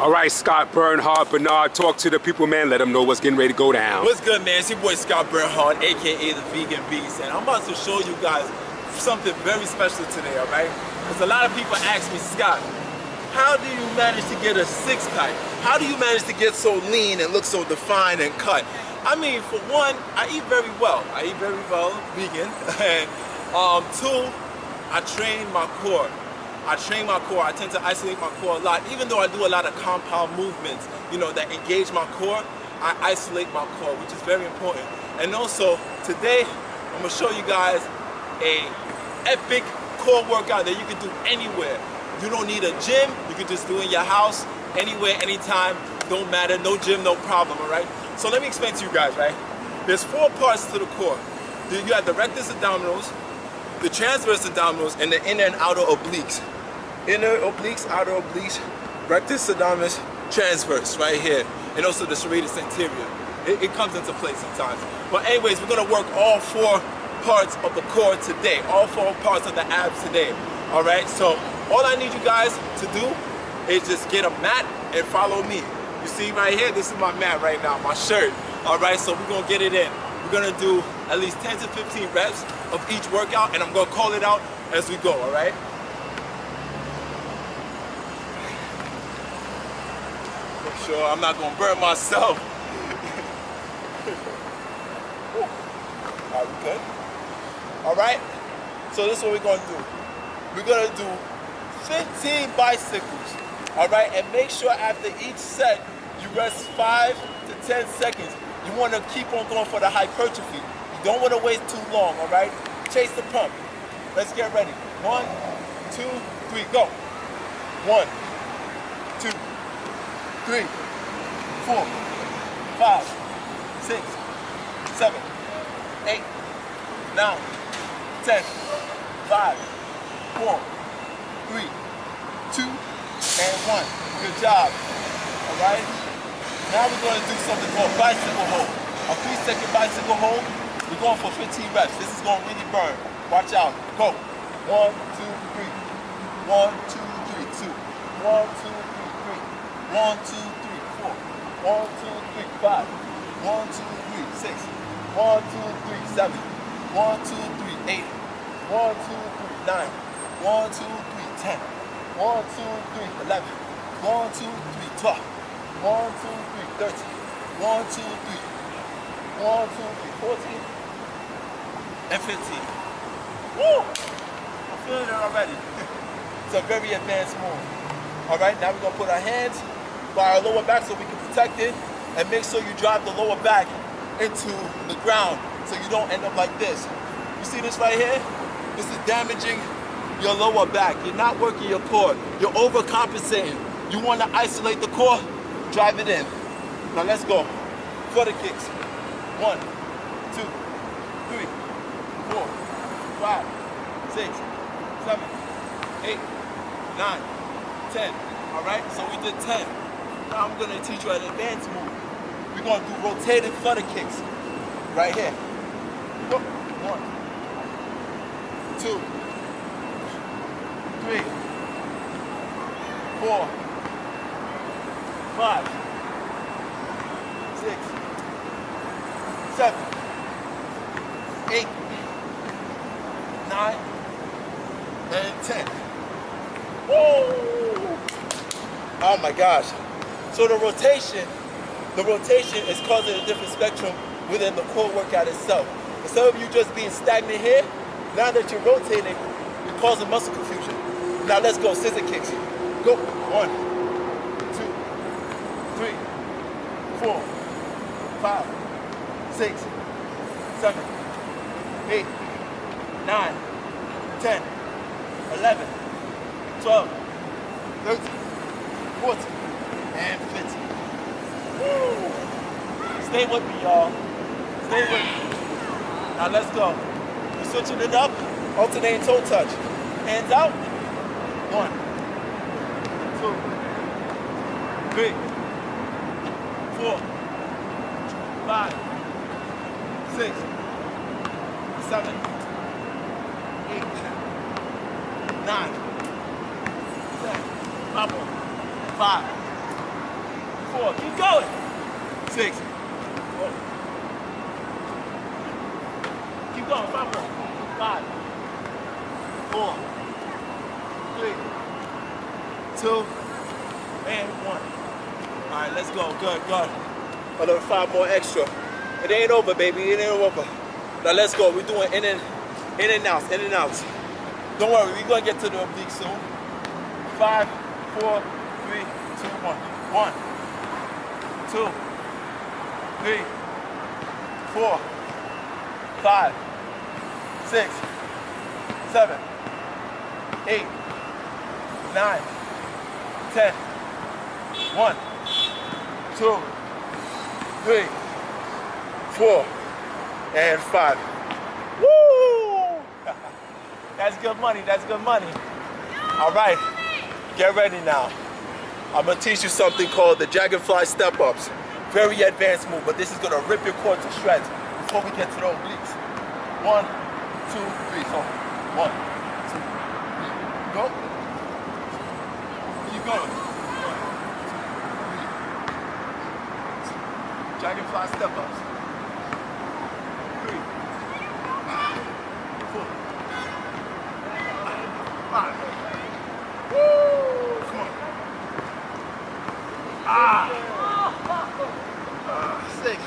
All right, Scott Bernhard, Bernard, talk to the people, man. Let them know what's getting ready to go down. What's good, man? It's your boy Scott Bernhard, aka the Vegan Beast, and I'm about to show you guys something very special today, all right? Because a lot of people ask me, Scott, how do you manage to get a six-pack? How do you manage to get so lean and look so defined and cut? I mean, for one, I eat very well. I eat very well, vegan. and um, two, I train my core. I train my core, I tend to isolate my core a lot. Even though I do a lot of compound movements, you know, that engage my core, I isolate my core, which is very important. And also, today, I'm gonna show you guys a epic core workout that you can do anywhere. You don't need a gym, you can just do in your house, anywhere, anytime, don't matter, no gym, no problem, all right? So let me explain to you guys, right? There's four parts to the core. You have the rectus abdominals, the transverse abdominals, and the inner and outer obliques. Inner obliques, outer obliques, rectus abdominis, transverse right here, and also the serratus anterior. It, it comes into play sometimes. But anyways, we're gonna work all four parts of the core today, all four parts of the abs today. All right, so all I need you guys to do is just get a mat and follow me. You see right here, this is my mat right now, my shirt. All right, so we're gonna get it in. We're gonna do at least 10 to 15 reps of each workout and I'm gonna call it out as we go, all right? Make sure I'm not gonna burn myself. Are we good? All right, so this is what we're gonna do. We're gonna do 15 bicycles, all right? And make sure after each set, you rest five to 10 seconds. You wanna keep on going for the hypertrophy. Don't wanna wait too long, all right? Chase the pump. Let's get ready. One, two, three, go. One, two, three, four, five, six, seven, eight, nine, ten, five, four, three, two, and one. Good job. All right? Now we're going to do something called bicycle hold. A three second bicycle hold. We're going for 15 reps. This is going to really burn. Watch out. Go. One, two, three. One, two, three, two. One, two, three, three. One, two, three, four. One, two, three, five. One, two, three, six. One, two, three, seven. One, two, three, eight. One, two, three, nine. One, two, three, ten. One, two, three, eleven. One, two, three, twelve. One, two, three, thirteen. One, two, three. One, two, three, fourteen. And fifteen. Woo! I'm feeling it already. it's a very advanced move. All right, now we're gonna put our hands by our lower back so we can protect it and make sure you drive the lower back into the ground so you don't end up like this. You see this right here? This is damaging your lower back. You're not working your core. You're overcompensating. You want to isolate the core? Drive it in. Now let's go. The kicks. One, two, three, six, seven, eight, nine, ten. All right, so we did 10. Now I'm gonna teach you an advanced move. We're gonna do rotated flutter kicks. Right here. One, two, three, four, five, six, seven, eight, nine, and ten. Woo! Oh my gosh. So the rotation, the rotation is causing a different spectrum within the core workout itself. Instead of you just being stagnant here, now that you're rotating, you're causing muscle confusion. Now let's go, scissor kicks. Go, one, two, three, four, five, six, seven, eight, nine, ten, eleven, twelve, thirteen, fourteen, and fifteen. Woo! Stay with me, y'all. Stay with me. Now let's go. We're switching it up, alternating toe touch. Hands out. One, two, three, four, five, six, seven, eight, nine, ten. Bubble. Five, four. Keep going. Six. Oh. Keep going. Five more. Five. Four. Three. Two. And one. All right, let's go. Good, good. Another five more extra. It ain't over, baby. It ain't over. Now let's go. We're doing in and in and out, in and out. Don't worry, we're gonna get to the oblique soon. Five, four, three, two, one. One, two, three, four, five, six, seven, eight, nine, ten. One, two, three, four, and five. Woo! That's good money, that's good money. All right, get ready now. I'm gonna teach you something called the Dragonfly Step-Ups. Very advanced move, but this is gonna rip your core to shreds before we get to the obliques. One, two, three. So, one, two, three. Go. Keep going. Dragonfly Step-Ups. Three, four, five. Woo! Come on. Ah! Ah, six.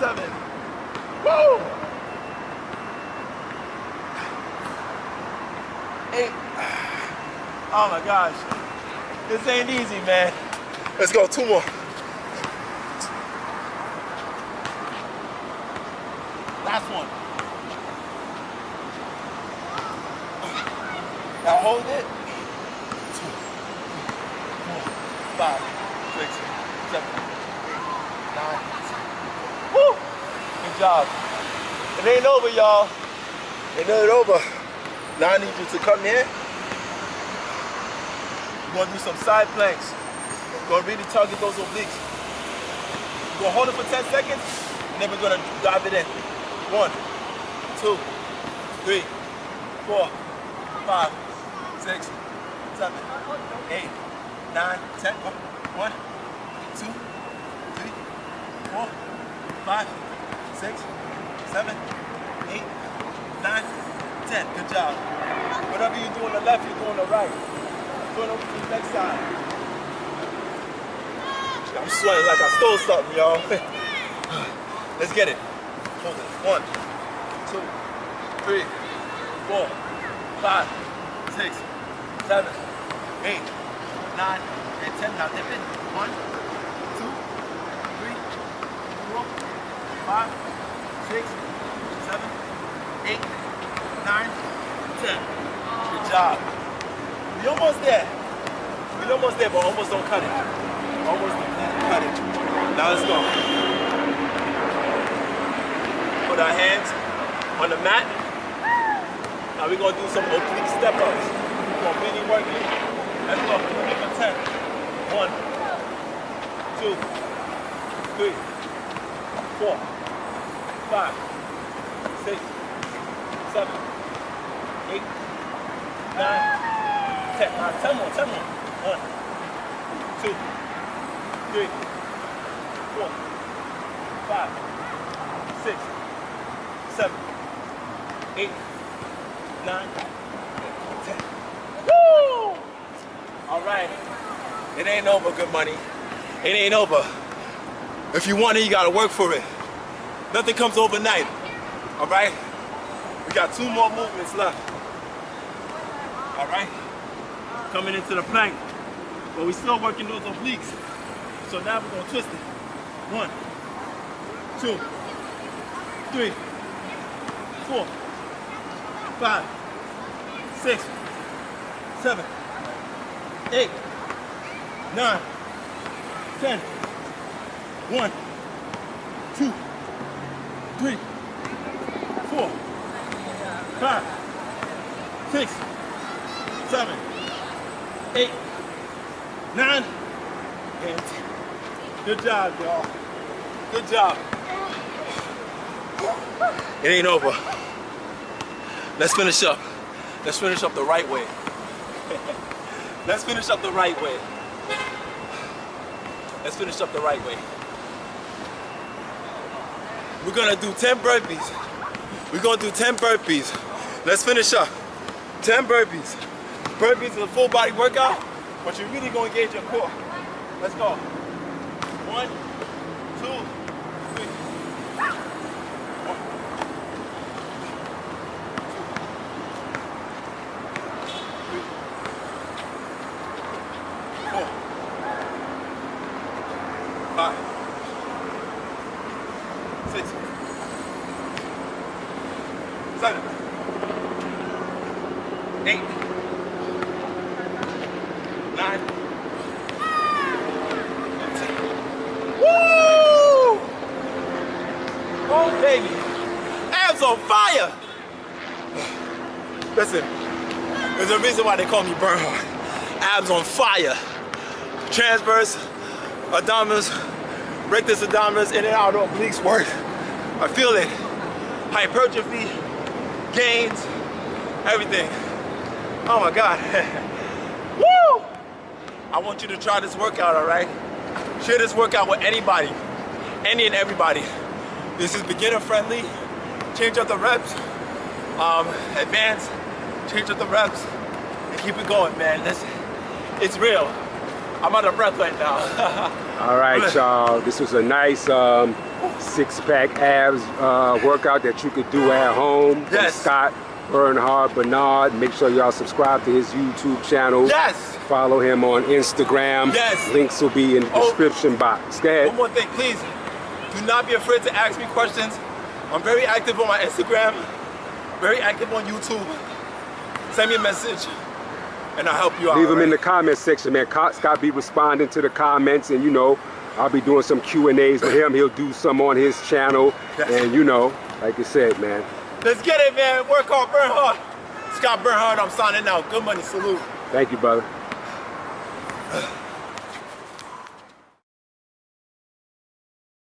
Seven. Woo! Eight. Oh my gosh. This ain't easy, man. Let's go, two more. Last one. Now hold it. Two, four, five, six, seven, eight, nine. Woo! Good job. It ain't over, y'all. It ain't over. Now I need you to come here. We're gonna do some side planks. We're gonna really target those obliques. We're gonna hold it for 10 seconds, and then we're gonna dive it in. One, two, three, four, five, six, seven, eight, nine, ten. One, two, three, four, five, six, seven, eight, nine, ten. Good job. Whatever you do on the left, you do on the right. Going over to the next side. I'm sweating like I stole something, y'all. Let's get it. Hold it. One, two, three, four, five, six, seven, eight, nine, and ten. Now dip it. One, two, three, four, five, six, seven, eight, nine, ten. Good job. We almost there. We almost there, but almost don't cut it. Almost don't cut it. Now let's go. Put our hands on the mat. Now we're gonna do some oblique step ups. We're work it. Let's go. Give it 10. One, two, three, four, five, six, seven, eight, nine, ten. Now ten more, ten more. One, two, three, four, five, six, seven, eight, nine, ten. Woo! All right. It ain't over, good money. It ain't over. If you want it, you gotta work for it. Nothing comes overnight. All right? We got two more movements left. All right? Coming into the plank. But we still working those obliques. So now we're gonna twist it. One, two, three, four, five, six, eight, nine, ten. One, two, three, four, five, six, seven, eight, nine, and ten. Good job, y'all. Good job. It ain't over. Let's finish up. Let's finish up the right way. Let's finish up the right way. Let's finish up the right way. We're gonna do 10 burpees. We're gonna do 10 burpees. Let's finish up. 10 burpees. Burpees is a full body workout, but you're really gonna engage your core. Let's go. One, two, three. Four. Five. Six. Seven. Eight. Nine. Ten. Woo! Oh, baby. Abs on fire! Listen, there's a reason why they call me Bernhard. Abs on fire. Transverse, abdominals, rectus abdominals, in and out obliques work. I feel it. Hypertrophy, gains, everything. Oh my God. Woo! I want you to try this workout, all right? Share this workout with anybody, any and everybody. This is beginner friendly. Change up the reps. Um, advanced, change up the reps, and keep it going, man. Listen, it's real. I'm out of breath right now. All right, y'all. This was a nice um, six-pack abs uh, workout that you could do at home. Yes. Scott Bernhard Bernard. Make sure y'all subscribe to his YouTube channel. yes! Follow him on Instagram. Yes. Links will be in the Oh. description box. Go ahead. One more thing, please. Do not be afraid to ask me questions. I'm very active on my Instagram, very active on YouTube. Send me a message, and I'll help you out. Leave them in the comment section, man. Co- Scott be responding to the comments, and you know, I'll be doing some Q and A's with him. He'll do some on his channel, and you know, like you said, man. Let's get it, man. Work hard, burn hard. Scott Bernhard, I'm signing out. Good money, salute. Thank you, brother.